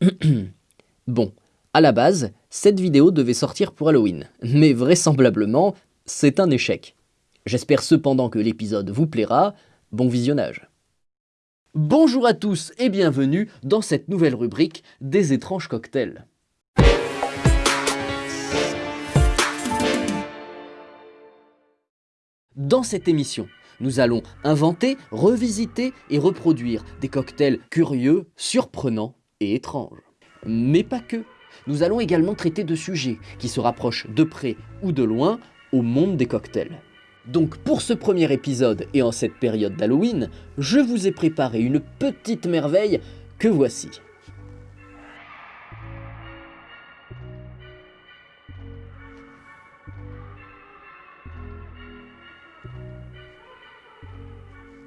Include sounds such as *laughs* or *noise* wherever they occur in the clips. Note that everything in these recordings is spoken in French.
*clears throat* bon, à la base, cette vidéo devait sortir pour Halloween, mais vraisemblablement, c'est un échec. J'espère cependant que l'épisode vous plaira, bon visionnage. Bonjour à tous et bienvenue dans cette nouvelle rubrique des étranges cocktails. Dans cette émission, nous allons inventer, revisiter et reproduire des cocktails curieux, surprenants et étranges. Mais pas que. Nous allons également traiter de sujets qui se rapprochent de près ou de loin au monde des cocktails. Donc pour ce premier épisode et en cette période d'Halloween, je vous ai préparé une petite merveille que voici.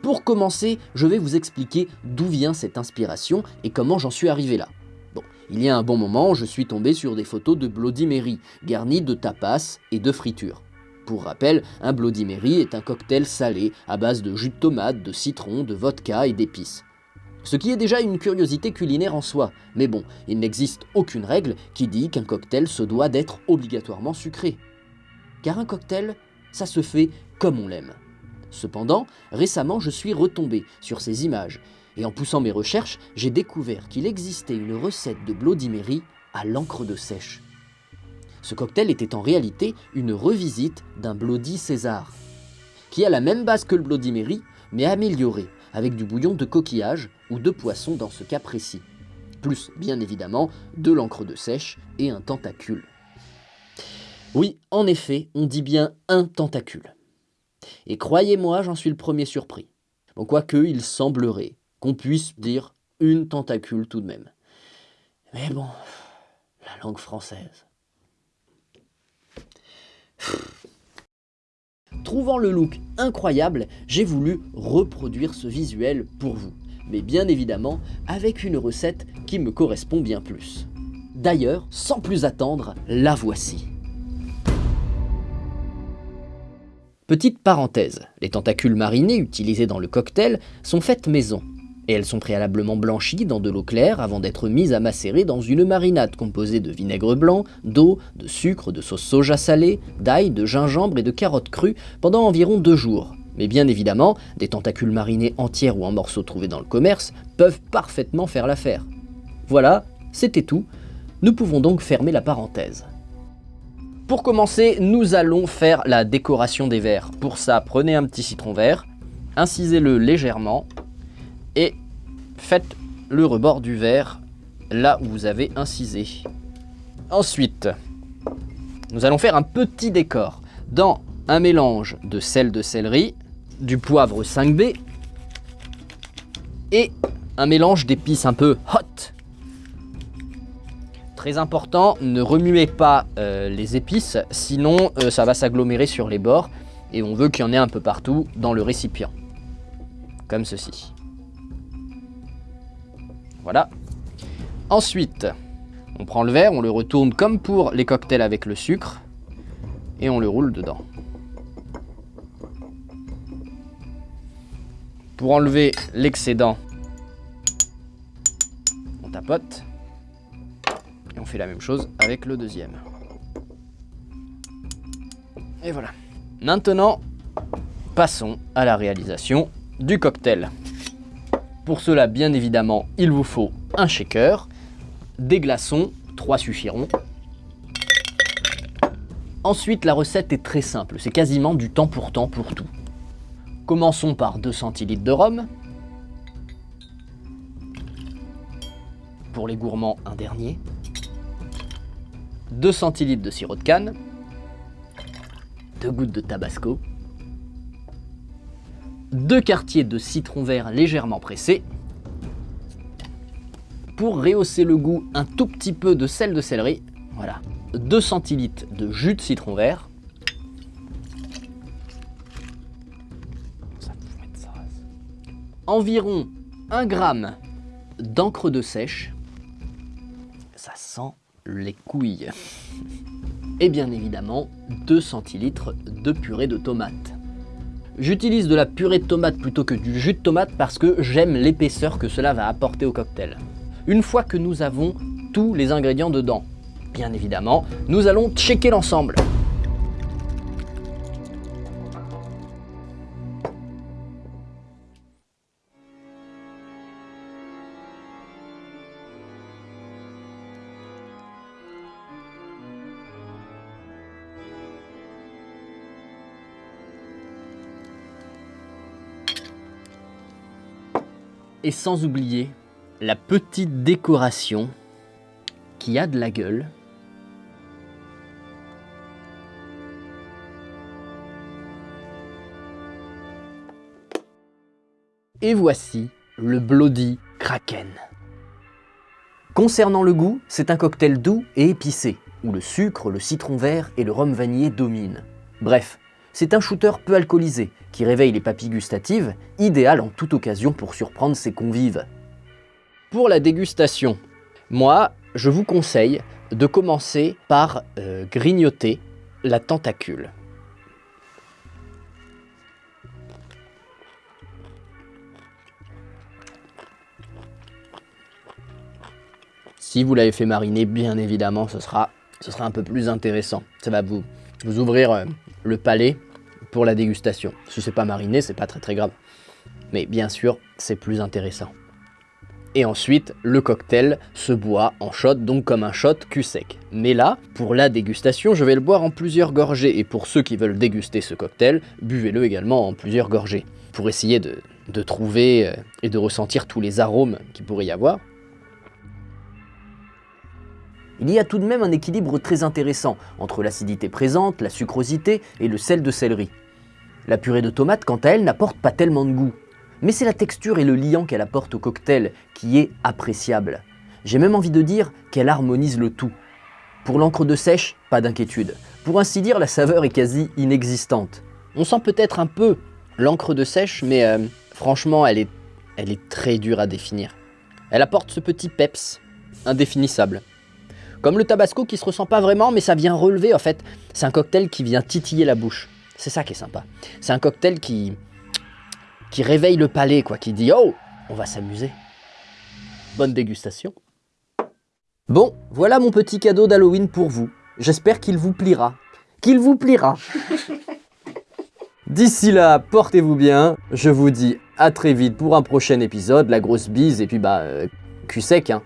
Pour commencer, je vais vous expliquer d'où vient cette inspiration et comment j'en suis arrivé là. Bon, il y a un bon moment, je suis tombé sur des photos de Bloody Mary, garnies de tapas et de fritures. Pour rappel, un Bloody Mary est un cocktail salé à base de jus de tomate, de citron, de vodka et d'épices. Ce qui est déjà une curiosité culinaire en soi, mais bon, il n'existe aucune règle qui dit qu'un cocktail se doit d'être obligatoirement sucré. Car un cocktail, ça se fait comme on l'aime. Cependant, récemment je suis retombé sur ces images, et en poussant mes recherches, j'ai découvert qu'il existait une recette de Bloody à l'encre de sèche. Ce cocktail était en réalité une revisite d'un Bloody César, qui a la même base que le Bloody mais amélioré, avec du bouillon de coquillage ou de poisson dans ce cas précis. Plus, bien évidemment, de l'encre de sèche et un tentacule. Oui, en effet, on dit bien un tentacule. Et croyez-moi, j'en suis le premier surpris. Bon, quoique, il semblerait qu'on puisse dire une tentacule tout de même. Mais bon, la langue française. Trouvant le look incroyable, j'ai voulu reproduire ce visuel pour vous, mais bien évidemment avec une recette qui me correspond bien plus. D'ailleurs, sans plus attendre, la voici. Petite parenthèse, les tentacules marinés utilisés dans le cocktail sont faites maison, et elles sont préalablement blanchies dans de l'eau claire avant d'être mises à macérer dans une marinade composée de vinaigre blanc, d'eau, de sucre, de sauce soja salée, d'ail, de gingembre et de carottes crues pendant environ deux jours. Mais bien évidemment, des tentacules marinés entières ou en morceaux trouvés dans le commerce peuvent parfaitement faire l'affaire. Voilà, c'était tout, nous pouvons donc fermer la parenthèse. Pour commencer, nous allons faire la décoration des verres. Pour ça, prenez un petit citron vert, incisez-le légèrement et faites le rebord du verre là où vous avez incisé. Ensuite, nous allons faire un petit décor dans un mélange de sel de céleri, du poivre 5B et un mélange d'épices un peu hot. Très important, ne remuez pas euh, les épices, sinon euh, ça va s'agglomérer sur les bords et on veut qu'il y en ait un peu partout dans le récipient. Comme ceci. Voilà. Ensuite, on prend le verre, on le retourne comme pour les cocktails avec le sucre et on le roule dedans. Pour enlever l'excédent, on tapote on fait la même chose avec le deuxième. Et voilà. Maintenant, passons à la réalisation du cocktail. Pour cela, bien évidemment, il vous faut un shaker, des glaçons, 3 suffiront. Ensuite, la recette est très simple, c'est quasiment du temps pour temps pour tout. Commençons par 2 centilitres de rhum. Pour les gourmands, un dernier. 2 centilitres de sirop de canne. 2 gouttes de tabasco. 2 quartiers de citron vert légèrement pressé. Pour rehausser le goût, un tout petit peu de sel de céleri. Voilà. 2 centilitres de jus de citron vert. Environ 1 gramme d'encre de sèche. Ça sent les couilles. Et bien évidemment, 2 centilitres de purée de tomate. J'utilise de la purée de tomate plutôt que du jus de tomate parce que j'aime l'épaisseur que cela va apporter au cocktail. une fois que nous avons tous les ingrédients dedans, bien évidemment, nous allons checker l'ensemble. Et sans oublier la petite décoration qui a de la gueule. Et voici le Bloody Kraken. Concernant le goût, c'est un cocktail doux et épicé, où le sucre, le citron vert et le rhum vanillé dominent. Bref, c'est un shooter peu alcoolisé, qui réveille les papilles gustatives, idéal en toute occasion pour surprendre ses convives. Pour la dégustation, moi, je vous conseille de commencer par euh, grignoter la tentacule. Si vous l'avez fait mariner, bien évidemment, ce sera, ce sera un peu plus intéressant. Ça va vous, vous ouvrir euh, le palais pour la dégustation. Si c'est pas mariné, c'est pas très très grave. Mais bien sûr, c'est plus intéressant. Et ensuite, le cocktail se boit en shot, donc comme un shot cul sec. Mais là, pour la dégustation, je vais le boire en plusieurs gorgées. Et pour ceux qui veulent déguster ce cocktail, buvez-le également en plusieurs gorgées. Pour essayer de, de trouver euh, et de ressentir tous les arômes qu'il pourrait y avoir. Il y a tout de même un équilibre très intéressant entre l'acidité présente, la sucrosité et le sel de céleri. La purée de tomate, quant à elle, n'apporte pas tellement de goût. Mais c'est la texture et le liant qu'elle apporte au cocktail qui est appréciable. J'ai même envie de dire qu'elle harmonise le tout. Pour l'encre de sèche, pas d'inquiétude. Pour ainsi dire, la saveur est quasi inexistante. On sent peut-être un peu l'encre de sèche, mais euh, franchement, elle est, elle est très dure à définir. Elle apporte ce petit peps, indéfinissable. Comme le tabasco qui se ressent pas vraiment, mais ça vient relever en fait. C'est un cocktail qui vient titiller la bouche. C'est ça qui est sympa. C'est un cocktail qui, qui réveille le palais, quoi, qui dit « Oh, on va s'amuser ». Bonne dégustation. Bon, voilà mon petit cadeau d'Halloween pour vous. J'espère qu'il vous pliera. Qu'il vous pliera. *laughs* D'ici là, portez-vous bien. Je vous dis à très vite pour un prochain épisode. La grosse bise et puis bah, euh, cul sec, hein.